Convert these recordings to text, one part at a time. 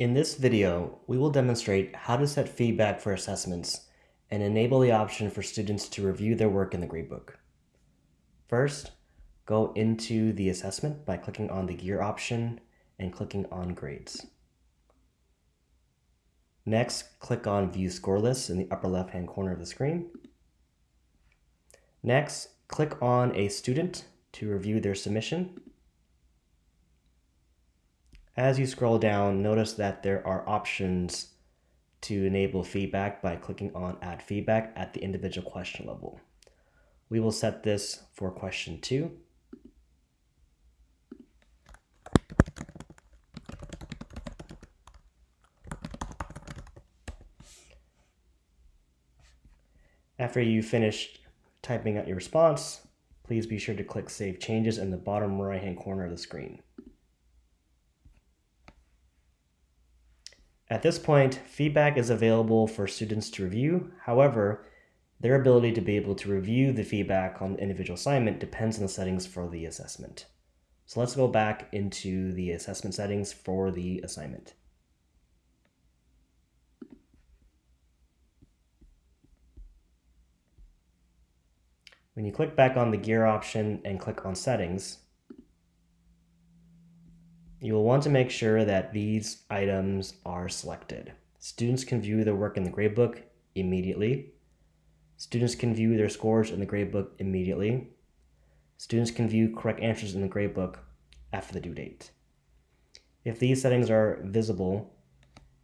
In this video, we will demonstrate how to set feedback for assessments and enable the option for students to review their work in the gradebook. First, go into the assessment by clicking on the gear option and clicking on grades. Next, click on View Score Lists in the upper left-hand corner of the screen. Next, click on a student to review their submission. As you scroll down, notice that there are options to enable feedback by clicking on Add Feedback at the individual question level. We will set this for question two. After you finish typing out your response, please be sure to click Save Changes in the bottom right hand corner of the screen. At this point, feedback is available for students to review. However, their ability to be able to review the feedback on the individual assignment depends on the settings for the assessment. So let's go back into the assessment settings for the assignment. When you click back on the gear option and click on settings, you will want to make sure that these items are selected. Students can view their work in the gradebook immediately. Students can view their scores in the gradebook immediately. Students can view correct answers in the gradebook after the due date. If these settings are visible,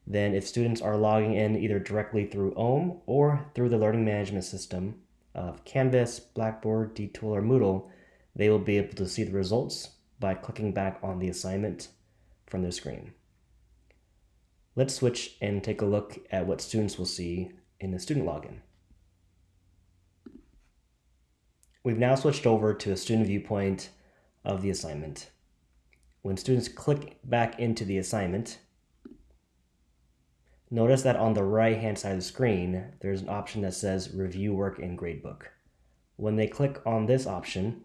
then if students are logging in either directly through OHM or through the learning management system of Canvas, Blackboard, D2L, or Moodle, they will be able to see the results by clicking back on the assignment from their screen. Let's switch and take a look at what students will see in the student login. We've now switched over to a student viewpoint of the assignment. When students click back into the assignment, notice that on the right hand side of the screen, there's an option that says Review Work in Gradebook. When they click on this option,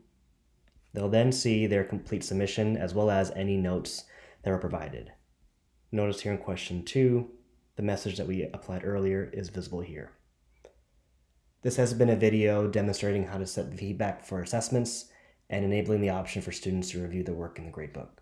They'll then see their complete submission as well as any notes that were provided. Notice here in question two, the message that we applied earlier is visible here. This has been a video demonstrating how to set feedback for assessments and enabling the option for students to review their work in the gradebook.